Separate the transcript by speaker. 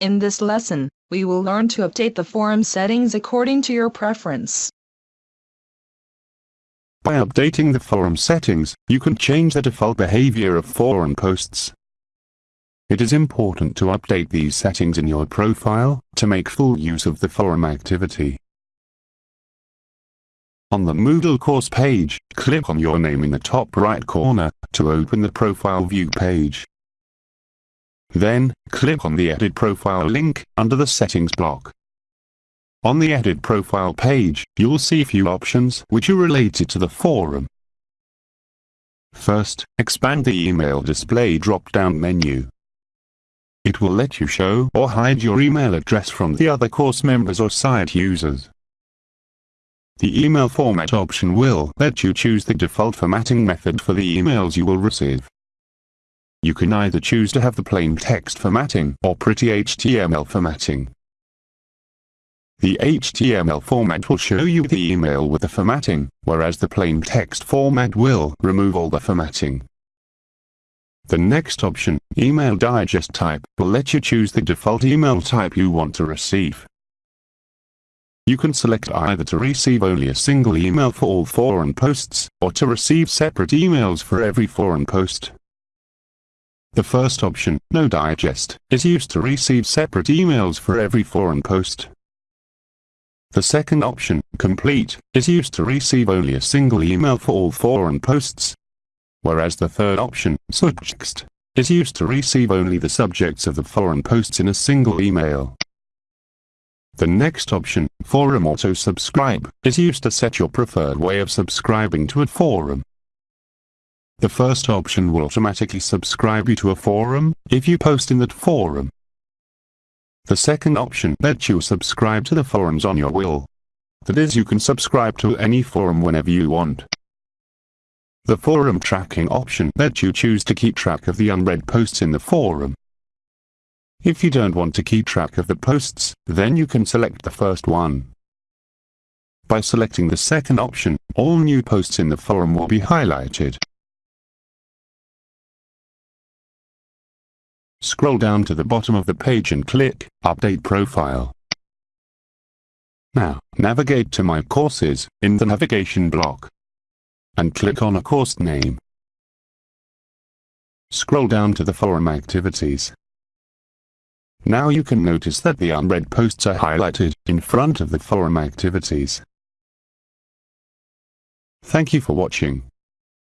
Speaker 1: In this lesson, we will learn to update the forum settings according to your preference.
Speaker 2: By updating the forum settings, you can change the default behavior of forum posts. It is important to update these settings in your profile, to make full use of the forum activity. On the Moodle course page, click on your name in the top right corner, to open the profile view page. Then, click on the Edit Profile link, under the Settings block. On the Edit Profile page, you'll see a few options which are related to the forum. First, expand the email display drop-down menu. It will let you show or hide your email address from the other course members or site users. The email format option will let you choose the default formatting method for the emails you will receive. You can either choose to have the plain text formatting or pretty HTML formatting. The HTML format will show you the email with the formatting, whereas the plain text format will remove all the formatting. The next option, Email Digest Type, will let you choose the default email type you want to receive. You can select either to receive only a single email for all forum posts, or to receive separate emails for every forum post. The first option, No Digest, is used to receive separate emails for every forum post. The second option, Complete, is used to receive only a single email for all forum posts. Whereas the third option, Subjects, is used to receive only the subjects of the forum posts in a single email. The next option, Forum Auto Subscribe, is used to set your preferred way of subscribing to a forum. The first option will automatically subscribe you to a forum, if you post in that forum. The second option lets you subscribe to the forums on your will. That is you can subscribe to any forum whenever you want. The forum tracking option lets you choose to keep track of the unread posts in the forum. If you don't want to keep track of the posts, then you can select the first one. By selecting the second option, all new posts in the forum will be highlighted. Scroll down to the bottom of the page and click Update Profile. Now, navigate to My Courses, in the navigation block. And click on a course name. Scroll down to the forum activities. Now you can notice that the unread posts are highlighted in front of the forum activities. Thank you for watching.